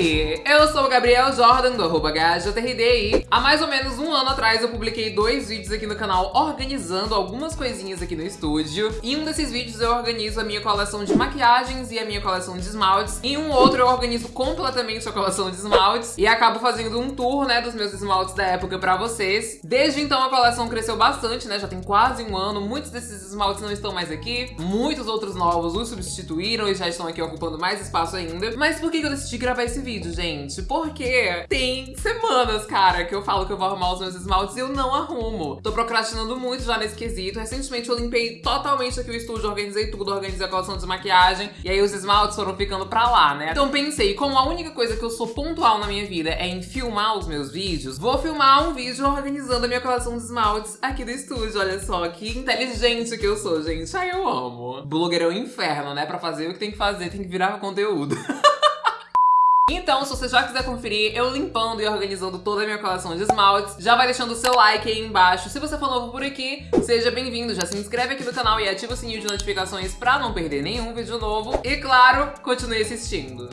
Eu sou o Gabriel Jordan, do arroba e há mais ou menos um ano atrás eu publiquei dois vídeos aqui no canal organizando algumas coisinhas aqui no estúdio. Em um desses vídeos eu organizo a minha coleção de maquiagens e a minha coleção de esmaltes. Em um outro eu organizo completamente a coleção de esmaltes e acabo fazendo um tour, né, dos meus esmaltes da época pra vocês. Desde então a coleção cresceu bastante, né, já tem quase um ano. Muitos desses esmaltes não estão mais aqui, muitos outros novos os substituíram e já estão aqui ocupando mais espaço ainda. Mas por que eu decidi gravar esse vídeo, gente? Porque tem semanas, cara, que eu falo que eu vou arrumar os meus esmaltes e eu não arrumo. Tô procrastinando muito já nesse quesito. Recentemente eu limpei totalmente aqui o estúdio, organizei tudo, organizei a coleção de maquiagem. E aí os esmaltes foram ficando pra lá, né? Então pensei, como a única coisa que eu sou pontual na minha vida é em filmar os meus vídeos, vou filmar um vídeo organizando a minha coleção de esmaltes aqui do estúdio. Olha só, que inteligente que eu sou, gente. Ai, eu amo. Blogger é um inferno, né? Pra fazer o que tem que fazer, tem que virar conteúdo. Então, se você já quiser conferir eu limpando e organizando toda a minha coleção de esmaltes, já vai deixando o seu like aí embaixo. Se você for novo por aqui, seja bem-vindo. Já se inscreve aqui no canal e ativa o sininho de notificações pra não perder nenhum vídeo novo. E claro, continue assistindo.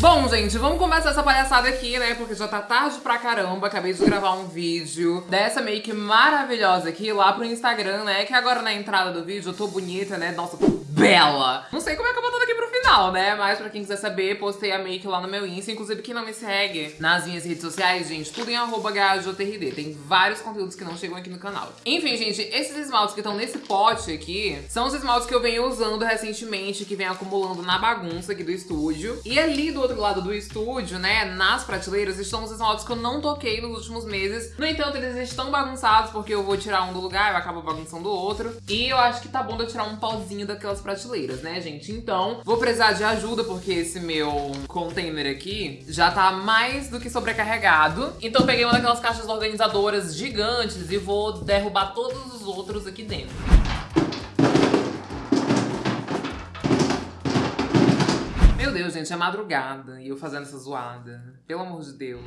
Bom, gente, vamos começar essa palhaçada aqui, né? Porque já tá tarde pra caramba. Acabei de gravar um vídeo dessa make maravilhosa aqui lá pro Instagram, né? Que agora na entrada do vídeo eu tô bonita, né? Nossa, tô bela! Não sei como é que eu vou aqui pro final, né? Mas pra quem quiser saber, postei a make lá no meu Insta. Inclusive, quem não me segue nas minhas redes sociais, gente, tudo em arroba Tem vários conteúdos que não chegam aqui no canal. Enfim, gente, esses esmaltes que estão nesse pote aqui são os esmaltes que eu venho usando recentemente, que vem acumulando na bagunça aqui do estúdio. E ali do outro lado do estúdio, né, nas prateleiras, estão os esmaltes que eu não toquei nos últimos meses. No entanto, eles estão bagunçados porque eu vou tirar um do lugar, eu acabo bagunçando o outro. E eu acho que tá bom de eu tirar um pauzinho daquelas prateleiras, né, gente? Então, vou precisar de ajuda porque esse meu container aqui já tá mais do que sobrecarregado. Então peguei uma daquelas caixas organizadoras gigantes e vou derrubar todos os outros aqui dentro. Meu Deus, gente, é madrugada e eu fazendo essa zoada. Pelo amor de Deus.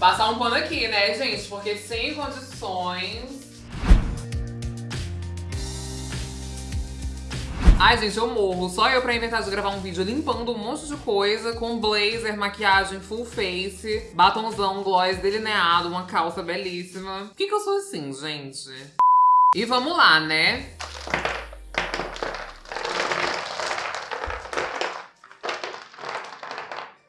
Passar um pano aqui, né, gente? Porque sem condições Ai, gente, eu morro. Só eu pra inventar de gravar um vídeo limpando um monte de coisa com blazer, maquiagem full face, batonzão, gloss delineado, uma calça belíssima. Por que que eu sou assim, gente? E vamos lá, né?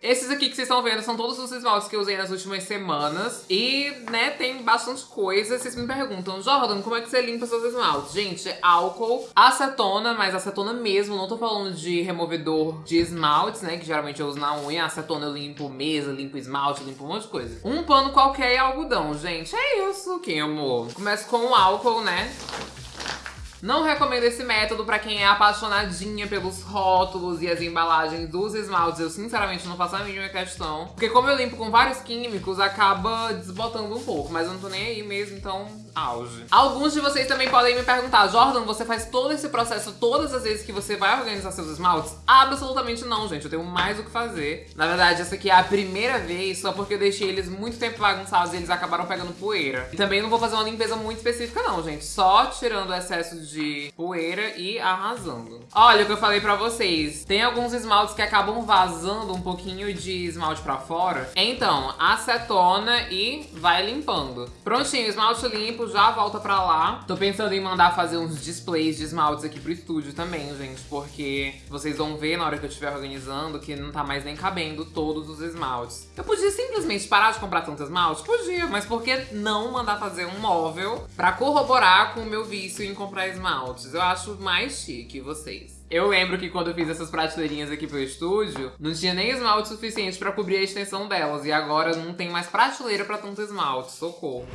Esses aqui que vocês estão vendo são todos os esmaltes que eu usei nas últimas semanas. E, né, tem bastante coisa. Vocês me perguntam, Jordan, como é que você limpa seus esmaltes? Gente, álcool, acetona, mas acetona mesmo. Não tô falando de removedor de esmaltes, né, que geralmente eu uso na unha. Acetona eu limpo mesa, limpo esmalte, limpo um monte de coisa. Um pano qualquer e algodão, gente. É isso, que amor. Começo com o álcool, né? Não recomendo esse método pra quem é apaixonadinha pelos rótulos e as embalagens dos esmaltes. Eu sinceramente não faço a mínima questão. Porque como eu limpo com vários químicos, acaba desbotando um pouco. Mas eu não tô nem aí mesmo, então auge. Alguns de vocês também podem me perguntar, Jordan, você faz todo esse processo todas as vezes que você vai organizar seus esmaltes? Absolutamente não, gente. Eu tenho mais o que fazer. Na verdade, essa aqui é a primeira vez, só porque eu deixei eles muito tempo bagunçados e eles acabaram pegando poeira. E também não vou fazer uma limpeza muito específica não, gente. Só tirando o excesso de de poeira e arrasando. Olha o que eu falei pra vocês. Tem alguns esmaltes que acabam vazando um pouquinho de esmalte pra fora. Então, acetona e vai limpando. Prontinho, esmalte limpo, já volta pra lá. Tô pensando em mandar fazer uns displays de esmaltes aqui pro estúdio também, gente. Porque vocês vão ver na hora que eu estiver organizando que não tá mais nem cabendo todos os esmaltes. Eu podia simplesmente parar de comprar tanto esmalte? Podia, mas por que não mandar fazer um móvel pra corroborar com o meu vício em comprar esmalte? Esmaltes. Eu acho mais chique vocês. Eu lembro que quando eu fiz essas prateleirinhas aqui pro estúdio, não tinha nem esmalte suficiente pra cobrir a extensão delas. E agora não tem mais prateleira pra tanto esmalte. Socorro.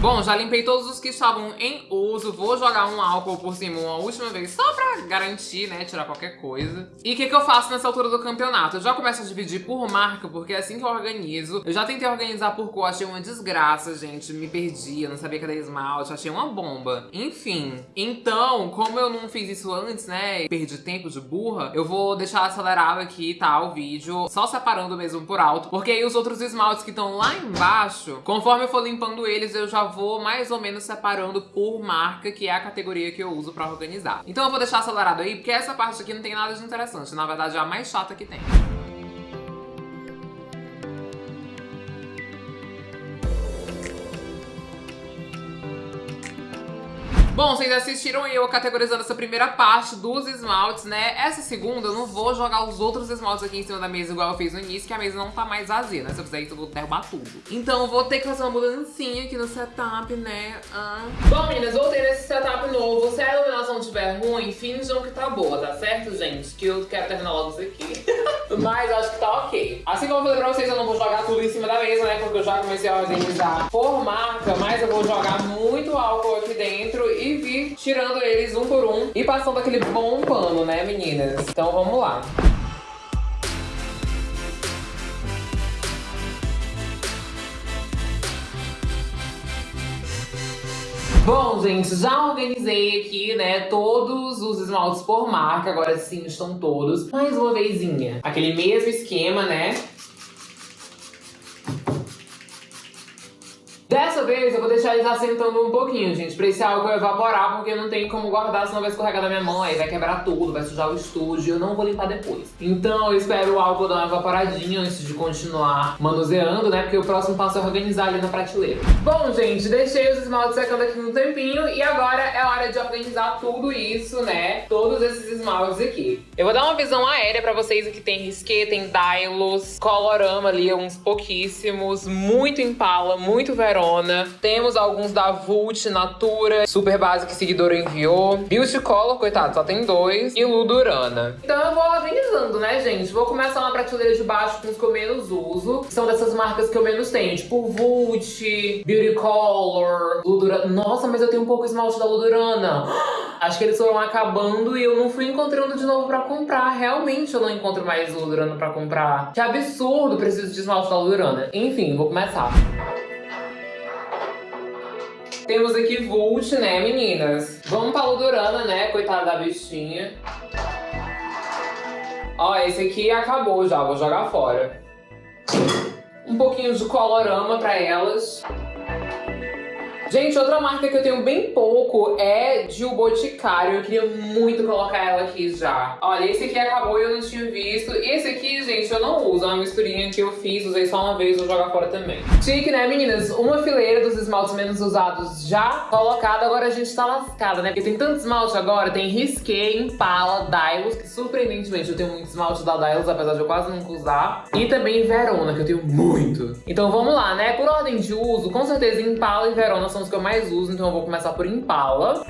Bom, já limpei todos os que estavam em uso. Vou jogar um álcool por cima uma última vez, só pra garantir, né, tirar qualquer coisa. E o que, que eu faço nessa altura do campeonato? Eu já começo a dividir por marca, porque é assim que eu organizo. Eu já tentei organizar por cor, achei uma desgraça, gente. Me perdi, eu não sabia cadê esmalte, achei uma bomba. Enfim, então, como eu não fiz isso antes, né, e perdi tempo de burra, eu vou deixar acelerado aqui, tá, o vídeo, só separando mesmo por alto, porque aí os outros esmaltes que estão lá embaixo, conforme eu for limpando eles, eu já vou mais ou menos separando por marca, que é a categoria que eu uso pra organizar. Então eu vou deixar acelerado aí, porque essa parte aqui não tem nada de interessante. Na verdade, é a mais chata que tem. Bom, vocês assistiram eu categorizando essa primeira parte dos esmaltes, né? Essa segunda eu não vou jogar os outros esmaltes aqui em cima da mesa igual eu fiz no início, que a mesa não tá mais vazia, né? Se eu fizer isso eu vou derrubar tudo. Então eu vou ter que fazer uma mudancinha aqui no setup, né? Ah. Bom, meninas, voltei nesse setup novo. Se a iluminação estiver ruim, finjam que tá boa, tá certo, gente? Que eu quero terminar logo isso aqui. Mas acho que tá ok. Assim como eu falei pra vocês, eu não vou jogar tudo em cima da mesa, né? Porque eu já comecei a organizar por marca, mas eu vou jogar muito álcool dentro e vir tirando eles um por um e passando aquele bom pano, né, meninas? Então vamos lá. Bom, gente, já organizei aqui, né, todos os esmaltes por marca, agora sim estão todos. Mais uma vezinha. Aquele mesmo esquema, né? Dessa vez eu vou deixar eles assentando um pouquinho, gente, pra esse álcool evaporar, porque não tem como guardar, senão vai escorregar na minha mão, aí vai quebrar tudo, vai sujar o estúdio, eu não vou limpar depois. Então eu espero o álcool dar uma evaporadinha antes de continuar manuseando, né, porque o próximo passo é organizar ali na prateleira. Bom, gente, deixei os esmaltes secando aqui um tempinho e agora é hora de organizar tudo isso, né, todos esses esmaltes aqui. Eu vou dar uma visão aérea pra vocês, aqui tem Risqué, tem Dylos, Colorama ali, uns pouquíssimos, muito Impala, muito Verão, Temos alguns da Vult, Natura, Super Básica Seguidora enviou. Beauty Color, coitado, só tem dois. E Ludurana. Então eu vou organizando, né, gente? Vou começar na prateleira de baixo com os que eu menos uso. Que são dessas marcas que eu menos tenho. Tipo Vult, Beauty Color, Ludurana. Nossa, mas eu tenho um pouco esmalte da Ludurana. Acho que eles foram acabando e eu não fui encontrando de novo pra comprar. Realmente eu não encontro mais Ludurana pra comprar. Que absurdo, preciso de esmalte da Ludurana. Enfim, vou começar. Temos aqui Vult, né, meninas? Vamos pra Ludurana, né? Coitada da bichinha. Ó, esse aqui acabou já, vou jogar fora. Um pouquinho de colorama pra elas. Gente, outra marca que eu tenho bem pouco é de O Boticário. Eu queria muito colocar ela aqui já. Olha, esse aqui acabou e eu não tinha visto. Esse aqui, gente, eu não uso. É uma misturinha que eu fiz, usei só uma vez, vou jogar fora também. Chique, né, meninas? Uma fileira dos esmaltes menos usados já colocada. Agora a gente tá lascada, né? Porque tem tanto esmalte agora. Tem Risqué, Impala, Dylos, que surpreendentemente eu tenho muito esmalte da Dylos, apesar de eu quase nunca usar. E também Verona, que eu tenho muito. Então vamos lá, né? Por ordem de uso, com certeza Impala e Verona são que eu mais uso, então eu vou começar por Impala.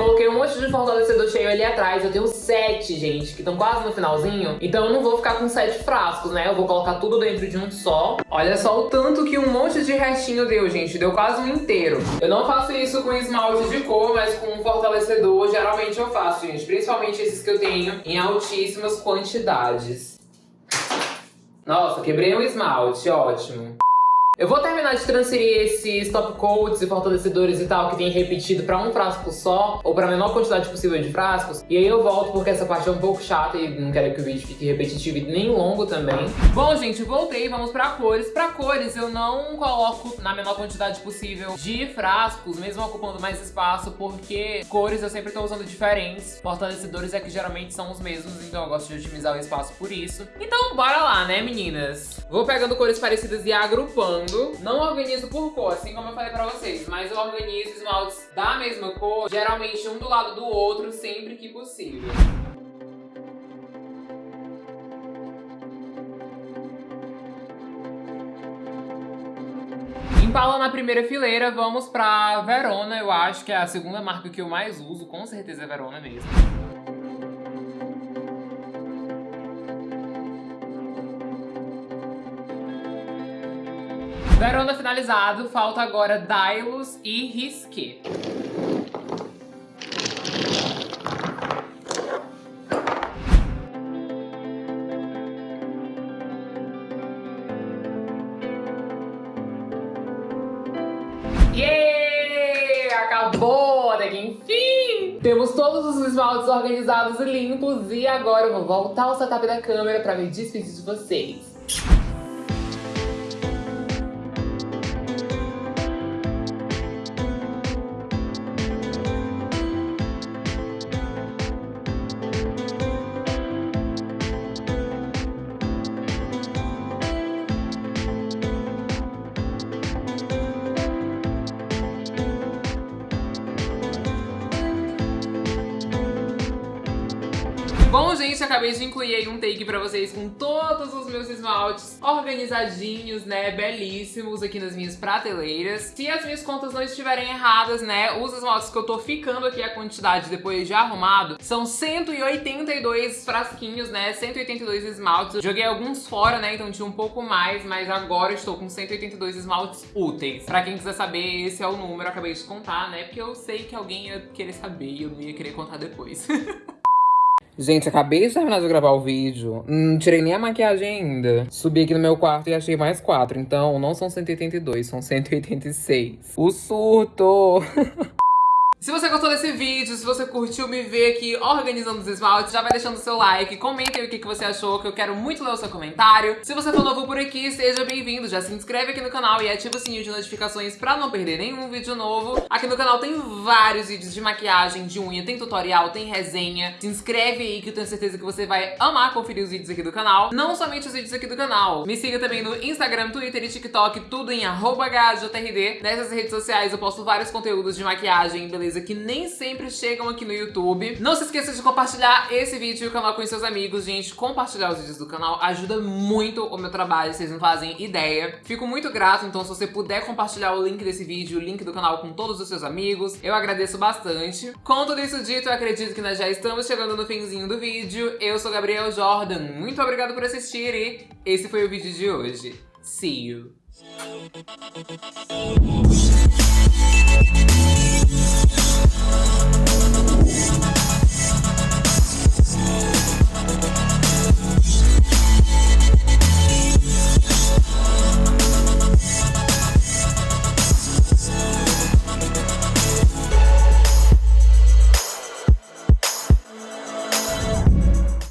Coloquei um monte de fortalecedor cheio ali atrás. Eu tenho sete, gente, que estão quase no finalzinho. Então eu não vou ficar com sete frascos, né? Eu vou colocar tudo dentro de um só. Olha só o tanto que um monte de restinho deu, gente. Deu quase um inteiro. Eu não faço isso com esmalte de cor, mas com um fortalecedor. Geralmente eu faço, gente. Principalmente esses que eu tenho em altíssimas quantidades. Nossa, quebrei um esmalte. Ótimo. Eu vou terminar de transferir esses top coats e fortalecedores e tal que tem repetido pra um frasco só, ou pra menor quantidade possível de frascos. E aí eu volto porque essa parte é um pouco chata e não quero que o vídeo fique repetitivo e nem longo também. Bom, gente, voltei, vamos pra cores. Pra cores eu não coloco na menor quantidade possível de frascos, mesmo ocupando mais espaço, porque cores eu sempre tô usando diferentes. Fortalecedores é que geralmente são os mesmos, então eu gosto de otimizar o espaço por isso. Então bora lá, né, meninas? Vou pegando cores parecidas e agrupando não organizo por cor, assim como eu falei pra vocês, mas eu organizo esmaltes da mesma cor, geralmente um do lado do outro, sempre que possível. Impala na primeira fileira, vamos pra Verona, eu acho que é a segunda marca que eu mais uso, com certeza é Verona mesmo. Verona finalizado, falta agora Dailos e Risque. Acabou até que enfim! Temos todos os esmaltes organizados e limpos e agora eu vou voltar ao setup da câmera para me despedir de vocês. Acabei de incluir aí um take pra vocês com todos os meus esmaltes organizadinhos, né, belíssimos aqui nas minhas prateleiras. Se as minhas contas não estiverem erradas, né, os esmaltes que eu tô ficando aqui, a quantidade depois de arrumado, são 182 frasquinhos, né, 182 esmaltes. Joguei alguns fora, né, então tinha um pouco mais, mas agora estou com 182 esmaltes úteis. Pra quem quiser saber, esse é o número, acabei de contar, né, porque eu sei que alguém ia querer saber e eu não ia querer contar depois. Gente, acabei de terminar de gravar o vídeo. Não tirei nem a maquiagem ainda. Subi aqui no meu quarto e achei mais quatro. Então, não são 182, são 186. O surto! Se você gostou desse vídeo, se você curtiu me ver aqui organizando os esmaltes, já vai deixando o seu like, comenta aí o que, que você achou, que eu quero muito ler o seu comentário. Se você for novo por aqui, seja bem-vindo, já se inscreve aqui no canal e ativa o sininho de notificações pra não perder nenhum vídeo novo. Aqui no canal tem vários vídeos de maquiagem, de unha, tem tutorial, tem resenha. Se inscreve aí que eu tenho certeza que você vai amar conferir os vídeos aqui do canal. Não somente os vídeos aqui do canal. Me siga também no Instagram, Twitter e TikTok, tudo em HJRD. Nessas redes sociais eu posto vários conteúdos de maquiagem, beleza? que nem sempre chegam aqui no YouTube. Não se esqueça de compartilhar esse vídeo e o canal com seus amigos, gente. Compartilhar os vídeos do canal ajuda muito o meu trabalho, vocês não fazem ideia. Fico muito grato, então se você puder compartilhar o link desse vídeo, o link do canal com todos os seus amigos, eu agradeço bastante. Com tudo isso dito, eu acredito que nós já estamos chegando no finzinho do vídeo. Eu sou Gabriel Jordan, muito obrigado por assistir e esse foi o vídeo de hoje. See you!